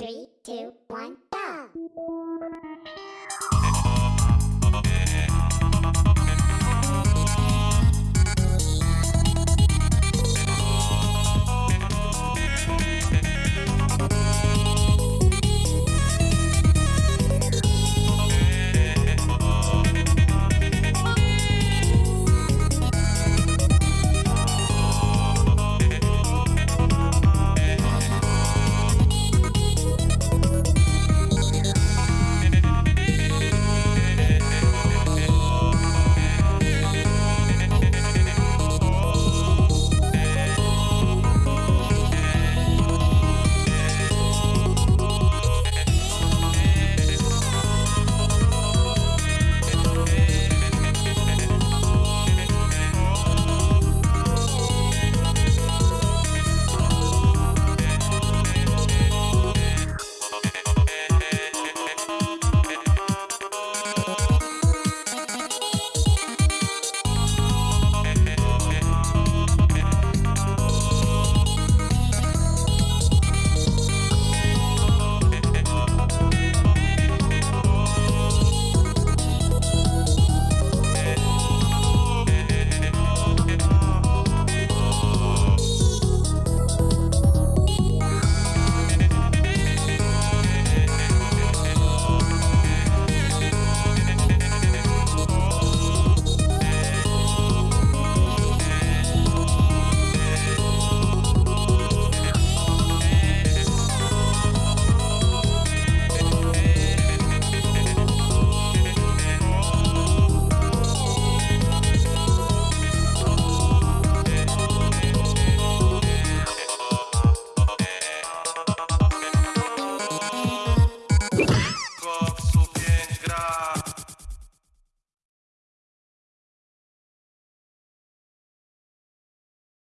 Three, two, one, go!